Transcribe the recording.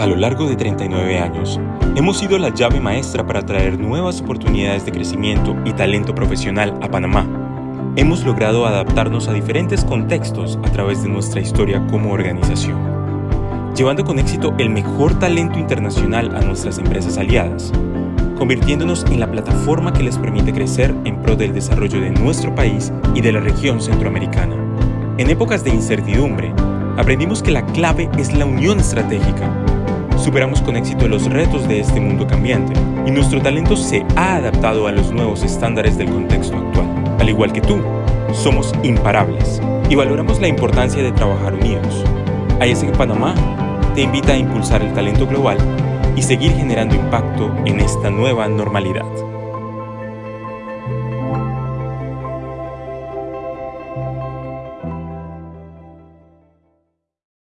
A lo largo de 39 años, hemos sido la llave maestra para traer nuevas oportunidades de crecimiento y talento profesional a Panamá. Hemos logrado adaptarnos a diferentes contextos a través de nuestra historia como organización, llevando con éxito el mejor talento internacional a nuestras empresas aliadas, convirtiéndonos en la plataforma que les permite crecer en pro del desarrollo de nuestro país y de la región centroamericana. En épocas de incertidumbre, aprendimos que la clave es la unión estratégica Superamos con éxito los retos de este mundo cambiante y nuestro talento se ha adaptado a los nuevos estándares del contexto actual. Al igual que tú, somos imparables y valoramos la importancia de trabajar unidos. que Panamá te invita a impulsar el talento global y seguir generando impacto en esta nueva normalidad.